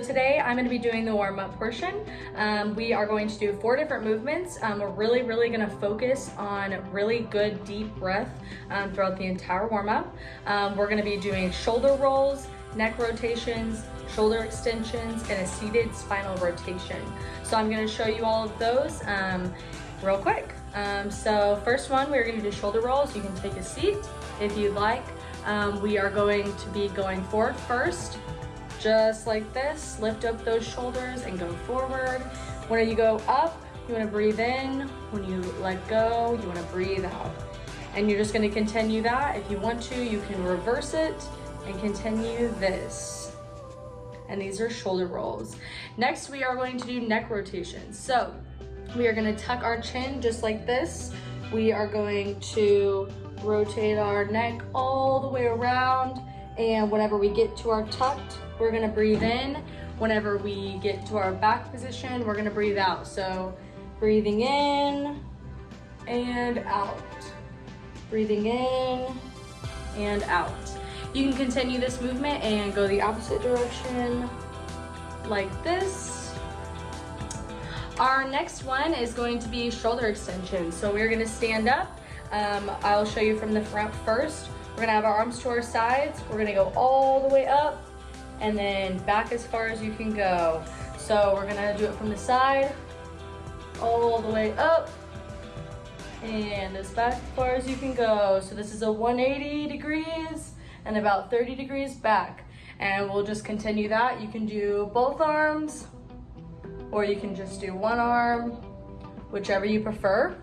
today I'm gonna be doing the warm-up portion. Um, we are going to do four different movements. Um, we're really, really gonna focus on really good deep breath um, throughout the entire warm-up. Um, we're gonna be doing shoulder rolls, neck rotations, shoulder extensions, and a seated spinal rotation. So I'm gonna show you all of those um, real quick. Um, so first one, we're gonna do shoulder rolls. You can take a seat if you'd like. Um, we are going to be going forward first, just like this. Lift up those shoulders and go forward. When you go up, you wanna breathe in. When you let go, you wanna breathe out. And you're just gonna continue that. If you want to, you can reverse it and continue this. And these are shoulder rolls. Next, we are going to do neck rotations. So we are gonna tuck our chin just like this. We are going to rotate our neck all the way around. And whenever we get to our tucked, we're gonna breathe in. Whenever we get to our back position, we're gonna breathe out. So breathing in and out. Breathing in and out. You can continue this movement and go the opposite direction like this. Our next one is going to be shoulder extension. So we're gonna stand up. Um, I'll show you from the front first. We're gonna have our arms to our sides. We're gonna go all the way up and then back as far as you can go. So we're gonna do it from the side, all the way up, and as far as you can go. So this is a 180 degrees and about 30 degrees back. And we'll just continue that. You can do both arms or you can just do one arm, whichever you prefer.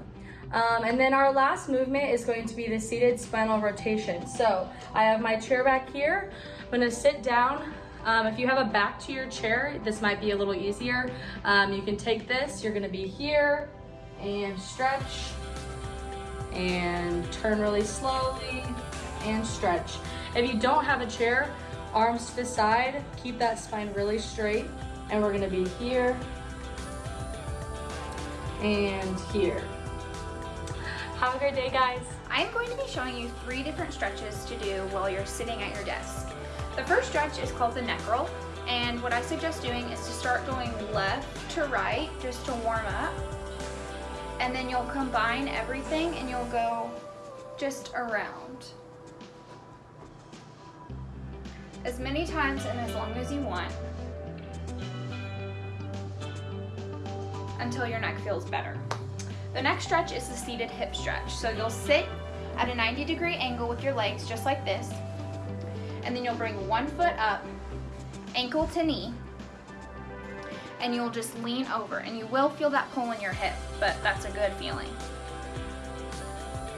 Um, and then our last movement is going to be the seated spinal rotation. So I have my chair back here. I'm gonna sit down. Um, if you have a back to your chair, this might be a little easier. Um, you can take this, you're gonna be here and stretch and turn really slowly and stretch. If you don't have a chair, arms to the side, keep that spine really straight. And we're gonna be here and here. Have a great day, guys. I am going to be showing you three different stretches to do while you're sitting at your desk. The first stretch is called the neck roll, and what I suggest doing is to start going left to right just to warm up. And then you'll combine everything and you'll go just around. As many times and as long as you want. until your neck feels better. The next stretch is the seated hip stretch. So you'll sit at a 90 degree angle with your legs just like this. And then you'll bring one foot up, ankle to knee, and you'll just lean over. And you will feel that pull in your hip, but that's a good feeling.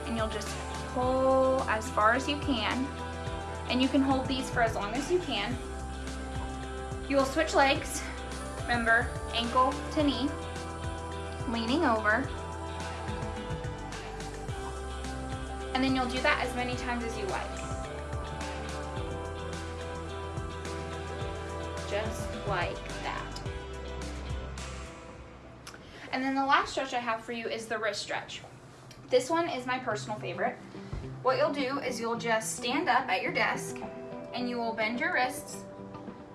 And you'll just pull as far as you can. And you can hold these for as long as you can. You will switch legs. Remember, ankle to knee leaning over. And then you'll do that as many times as you like. Just like that. And then the last stretch I have for you is the wrist stretch. This one is my personal favorite. What you'll do is you'll just stand up at your desk and you will bend your wrists,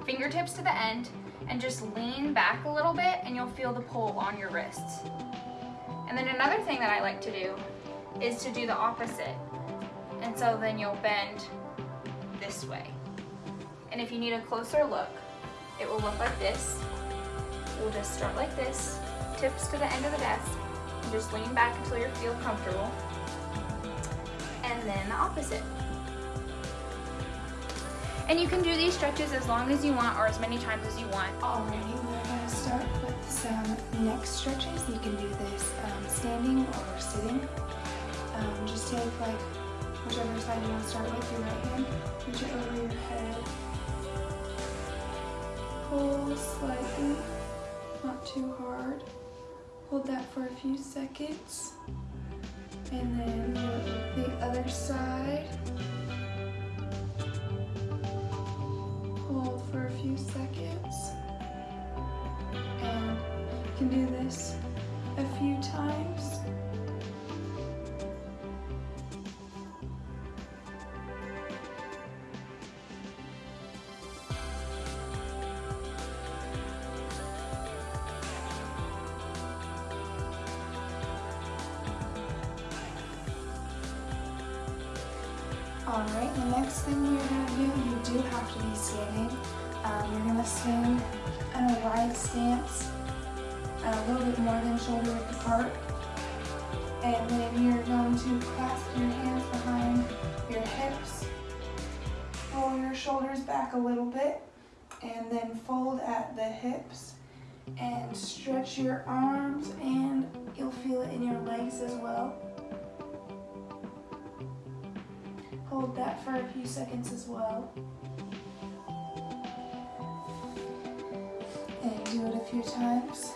fingertips to the end, and just lean back a little bit and you'll feel the pull on your wrists. And then another thing that I like to do is to do the opposite. And so then you'll bend this way. And if you need a closer look, it will look like this. We'll just start like this, tips to the end of the desk, and just lean back until you feel comfortable. And then the opposite. And you can do these stretches as long as you want or as many times as you want. Alrighty, we're to start with some neck stretches. You can do this um, standing or sitting. Um, just take like whichever side you want to start with, your right hand, reach it over your head. Pull slightly, not too hard. Hold that for a few seconds. And then the other side. hold for a few seconds. And you can do this a few times. Alright, the next thing you're going to do, you do have to be standing. Um, you're going to stand in a wide stance, a little bit more than shoulder width apart. And then you're going to clasp your hands behind your hips, roll your shoulders back a little bit, and then fold at the hips and stretch your arms and you'll feel it in your legs as well. Hold that for a few seconds as well. And do it a few times.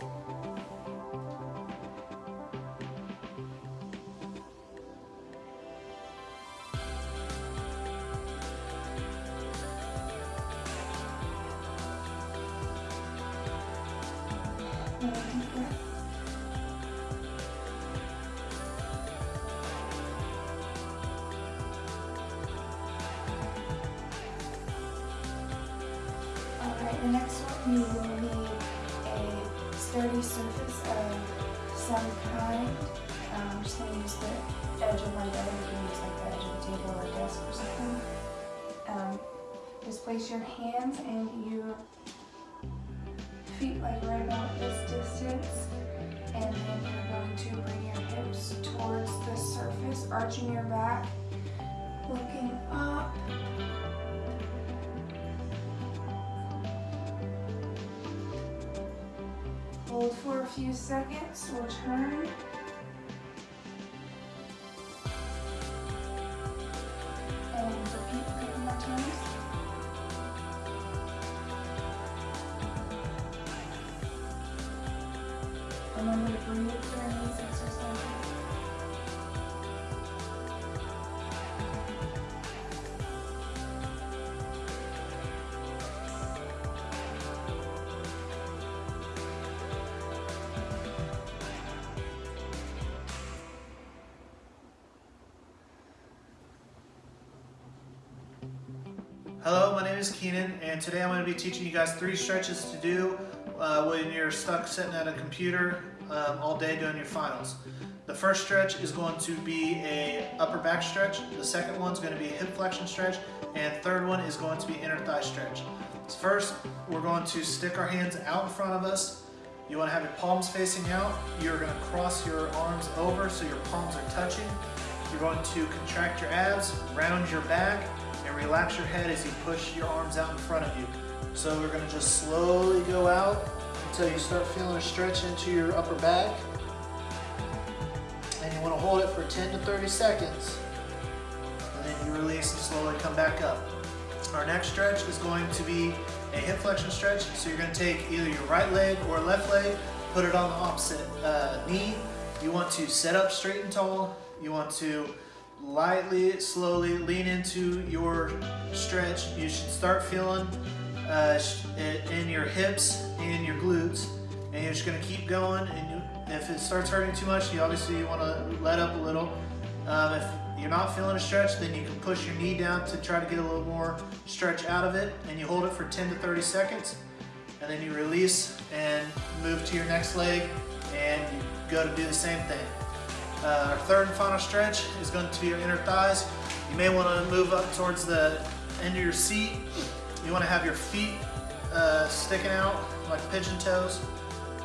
Some kind. Um, I'm just going to use the edge of my bed. You can use like the edge of a table or a desk or something. Um, just place your hands and your feet like right about this distance. And then you're going to bring your hips towards the surface, arching your back, looking up. Hold for few seconds, we'll turn. Hello, my name is Keenan, and today I'm going to be teaching you guys three stretches to do uh, when you're stuck sitting at a computer um, all day doing your finals. The first stretch is going to be a upper back stretch, the second one is going to be a hip flexion stretch, and third one is going to be inner thigh stretch. So first, we're going to stick our hands out in front of us. You want to have your palms facing out. You're going to cross your arms over so your palms are touching. You're going to contract your abs, round your back, relax your head as you push your arms out in front of you. So we're gonna just slowly go out until you start feeling a stretch into your upper back. And you wanna hold it for 10 to 30 seconds. And then you release and slowly come back up. Our next stretch is going to be a hip flexion stretch. So you're gonna take either your right leg or left leg, put it on the opposite uh, knee. You want to sit up straight and tall. You want to lightly, slowly lean into your stretch. You should start feeling uh, in your hips and your glutes. And you're just gonna keep going. And you, if it starts hurting too much, you obviously wanna let up a little. Um, if you're not feeling a stretch, then you can push your knee down to try to get a little more stretch out of it. And you hold it for 10 to 30 seconds. And then you release and move to your next leg and you go to do the same thing. Uh, our third and final stretch is going to be your inner thighs. You may want to move up towards the end of your seat. You want to have your feet uh, sticking out like pigeon toes.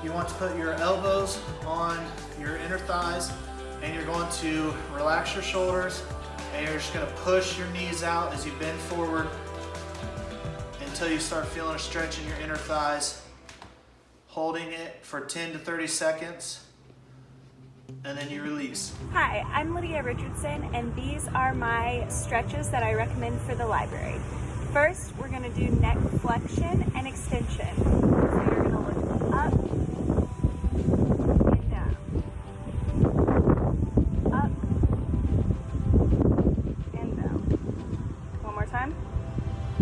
You want to put your elbows on your inner thighs and you're going to relax your shoulders and you're just going to push your knees out as you bend forward until you start feeling a stretch in your inner thighs. Holding it for 10 to 30 seconds and then you release. Hi, I'm Lydia Richardson, and these are my stretches that I recommend for the library. First, we're going to do neck flexion and extension. So you're to look up and down. Up and down. One more time.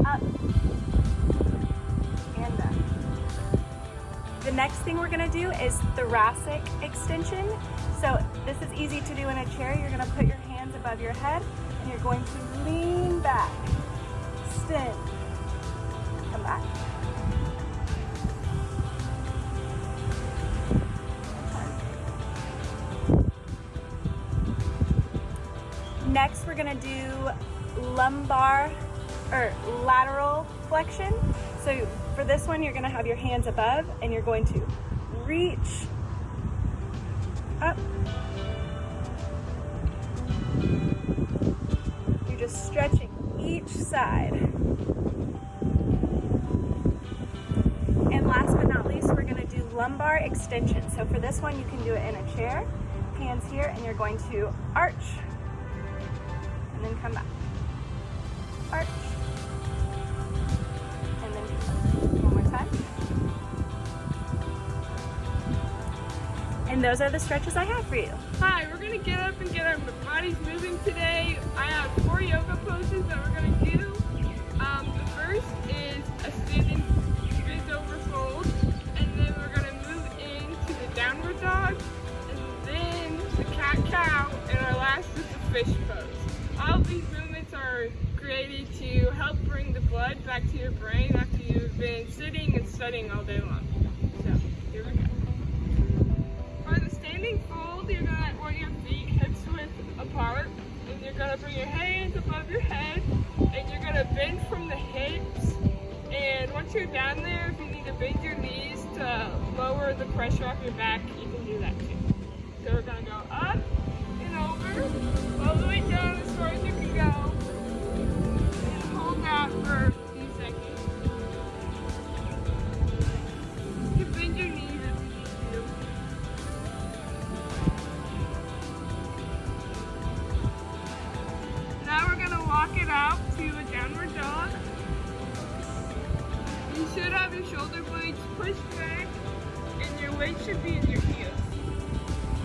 Up and down. The next thing we're going to do is thoracic extension. This is easy to do in a chair. You're gonna put your hands above your head and you're going to lean back, extend, come back. Next, we're gonna do lumbar or lateral flexion. So for this one, you're gonna have your hands above and you're going to reach side. And last but not least, we're gonna do lumbar extension. So for this one, you can do it in a chair, hands here, and you're going to arch and then come back. Arch. And then one more time. And those are the stretches I have for you. Hi, we're gonna get up get our bodies moving today. I have four yoga poses that we're gonna do. Um, the first is a standing bent over fold, and then we're gonna move into the downward dog, and then the cat cow, and our last is the fish pose. All these movements are created to help bring the blood back to your brain after you've been sitting and studying all day long. So, here we go. For the standing fold, you're apart, and you're gonna bring your hands above your head, and you're gonna bend from the hips. And once you're down there, if you need to bend your knees to lower the pressure off your back, you can do that too. So we're gonna go up and over, all the way down in your heels.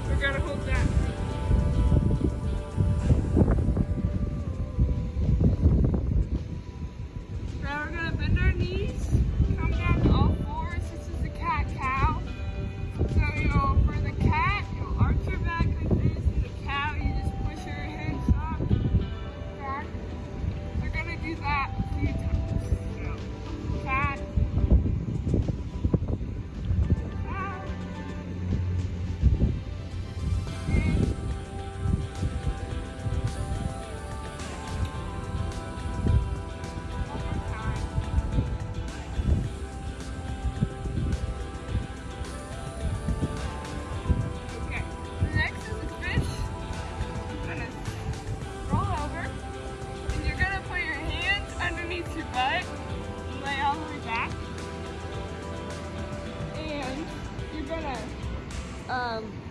We're gonna hold that.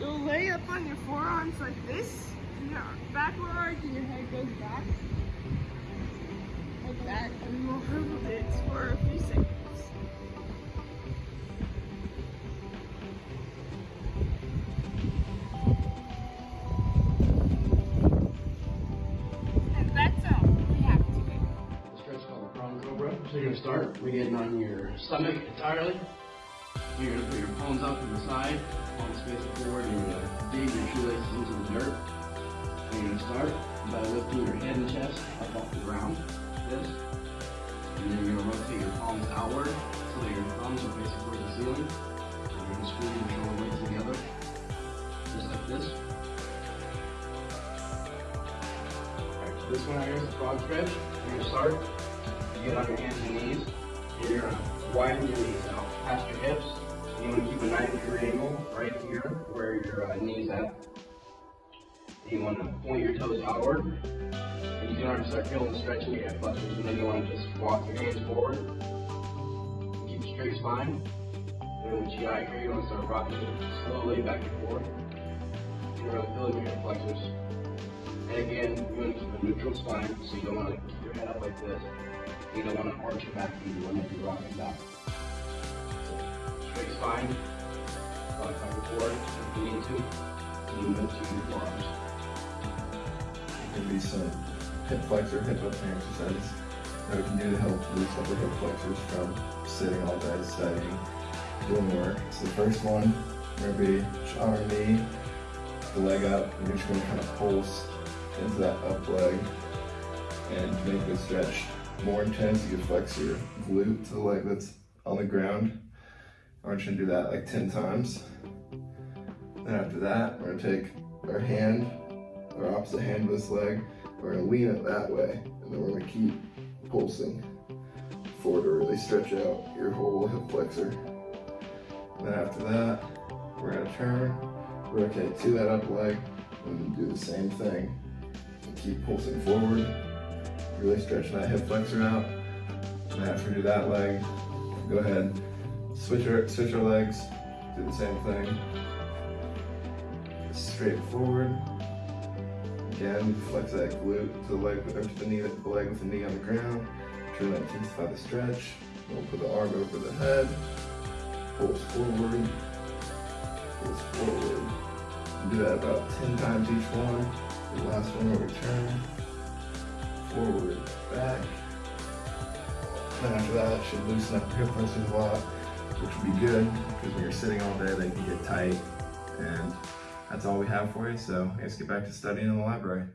You'll lay up on your forearms like this, and your backwards, and your head goes back. Like that, and we'll hold it for a few seconds. So you're gonna start, we're getting on your stomach entirely. You're gonna put your palms out to the side, palms facing forward, and you're dig your shoelaces into the dirt. And you're gonna start by lifting your head and chest up off the ground, this. And then you're gonna rotate your palms outward so that your thumbs are facing towards the ceiling. And you're gonna squeeze your shoulder blades together, just like this. Alright, this one right here is the frog stretch. You're gonna start, you get on your hands and knees, and you're gonna widen your knees out past your hips. You wanna keep a 90 degree angle right here where your uh, knees at. You wanna point your toes outward, and you can already start feeling the stretch in your hip flexors, and then you wanna just walk your hands forward. Keep a straight spine. And then the GI here, you wanna start rocking slowly back and forth. You're really feeling your hip flexors. And again, you want to keep a neutral spine, so you don't want to keep your head up like this. You don't want to arch your back either when you're rocking back. So, straight spine, rock back and forth, if you need to, lean into your forearms. Could be some hip flexor, hip opening exercises that we can do to help loosen up the hip flexors from sitting all day, studying, doing work. So the first one, we're gonna be on our knee, the leg up, and you're just gonna kind of pulse into that up leg and make the stretch more intense, you can flex your glute to the leg that's on the ground. I want you to do that like 10 times. Then after that, we're gonna take our hand, our opposite hand of this leg, We're gonna lean it that way, and then we're gonna keep pulsing forward really stretch out your whole hip flexor. And then after that, we're gonna turn, rotate to that up leg, and do the same thing. And keep pulsing forward, really stretch that hip flexor out. And after we do that leg, go ahead, switch our, switch legs, do the same thing. Straight forward. Again, flex that glute to the leg, to the knee, the leg with the knee on the ground. Try to intensify the stretch. We'll put the arm over the head. Pulse forward. Pulse forward. Do that about 10 times each one. The last one where we turn. Forward, back. And after that, it should loosen up your hip flexors a lot, which would be good because when you're sitting all day, they can get tight. And that's all we have for you. So let's get back to studying in the library.